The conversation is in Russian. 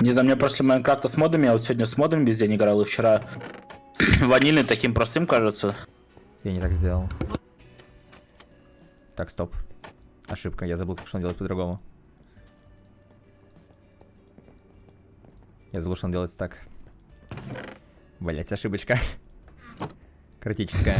Не знаю, мне прошли Майнкрафта с модами, я вот сегодня с модами весь день играл, и вчера ванильный таким простым кажется. Я не так сделал. Так, стоп. Ошибка, я забыл, как что он делать по-другому. Я забыл, что он делается так. Блять, ошибочка. Критическая.